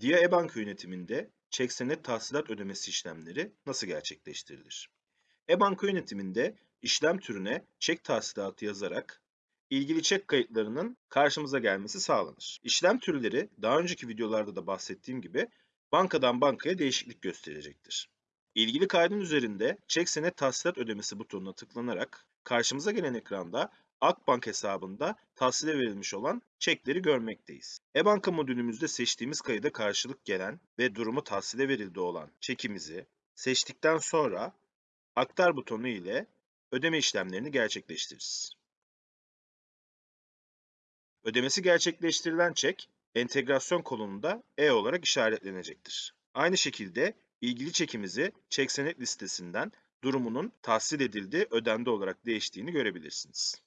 Dia e-banka yönetiminde çek senet tahsilat ödemesi işlemleri nasıl gerçekleştirilir? E-banka yönetiminde işlem türüne çek tahsilatı yazarak ilgili çek kayıtlarının karşımıza gelmesi sağlanır. İşlem türleri daha önceki videolarda da bahsettiğim gibi bankadan bankaya değişiklik gösterecektir. İlgili kaydın üzerinde çek senet tahsilat ödemesi butonuna tıklanarak karşımıza gelen ekranda Akbank hesabında tahsile verilmiş olan çekleri görmekteyiz. E-banka modülümüzde seçtiğimiz kayıda karşılık gelen ve durumu tahsile verildi olan çekimizi seçtikten sonra aktar butonu ile ödeme işlemlerini gerçekleştiririz. Ödemesi gerçekleştirilen çek entegrasyon kolonunda E olarak işaretlenecektir. Aynı şekilde ilgili çekimizi çek senet listesinden durumunun tahsil edildi, ödendi olarak değiştiğini görebilirsiniz.